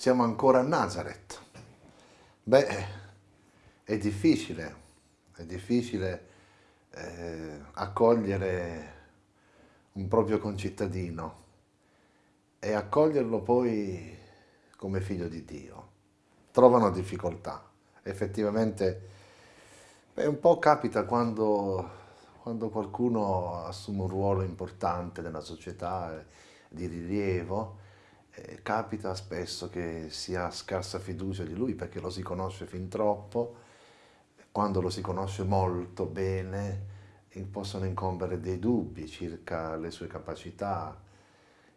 siamo ancora a Nazareth. Beh, è difficile, è difficile eh, accogliere un proprio concittadino e accoglierlo poi come figlio di Dio. Trovano difficoltà. Effettivamente, beh, un po' capita quando, quando qualcuno assume un ruolo importante nella società eh, di rilievo, eh, capita spesso che si ha scarsa fiducia di lui perché lo si conosce fin troppo, quando lo si conosce molto bene possono incombere dei dubbi circa le sue capacità,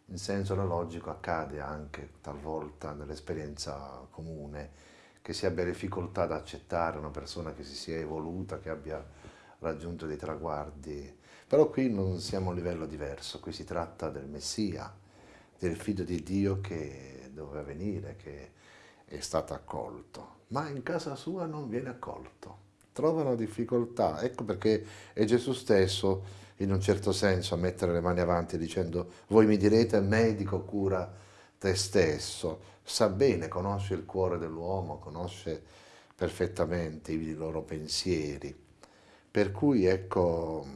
in senso analogico accade anche talvolta nell'esperienza comune che si abbia difficoltà ad accettare una persona che si sia evoluta, che abbia raggiunto dei traguardi, però qui non siamo a un livello diverso, qui si tratta del Messia, del figlio di Dio che doveva venire, che è stato accolto, ma in casa sua non viene accolto, trovano difficoltà, ecco perché è Gesù stesso in un certo senso a mettere le mani avanti dicendo voi mi direte medico cura te stesso, sa bene, conosce il cuore dell'uomo, conosce perfettamente i loro pensieri, per cui ecco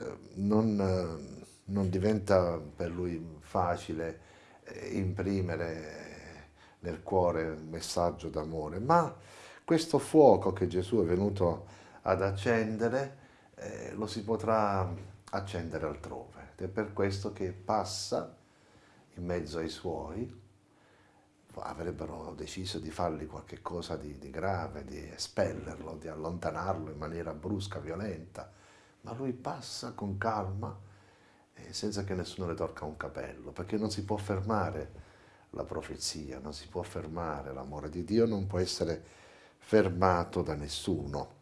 eh, non non diventa per lui facile eh, imprimere nel cuore un messaggio d'amore, ma questo fuoco che Gesù è venuto ad accendere eh, lo si potrà accendere altrove. Ed è per questo che passa in mezzo ai suoi, avrebbero deciso di fargli qualche cosa di, di grave, di espellerlo, di allontanarlo in maniera brusca, violenta, ma lui passa con calma senza che nessuno le tocca un capello, perché non si può fermare la profezia, non si può fermare l'amore di Dio, non può essere fermato da nessuno.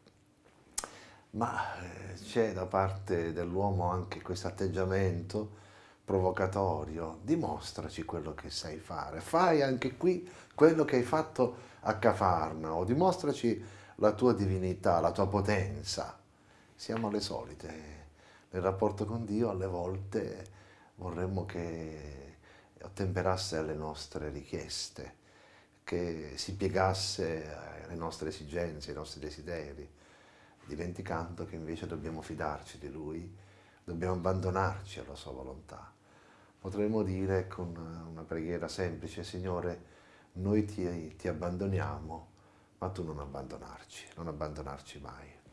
Ma eh, c'è da parte dell'uomo anche questo atteggiamento provocatorio, dimostraci quello che sai fare, fai anche qui quello che hai fatto a Cafarna, o dimostraci la tua divinità, la tua potenza. Siamo le solite nel rapporto con Dio alle volte vorremmo che ottemperasse alle nostre richieste, che si piegasse alle nostre esigenze, ai nostri desideri, dimenticando che invece dobbiamo fidarci di Lui, dobbiamo abbandonarci alla Sua volontà. Potremmo dire con una preghiera semplice, Signore, noi ti, ti abbandoniamo, ma tu non abbandonarci, non abbandonarci mai.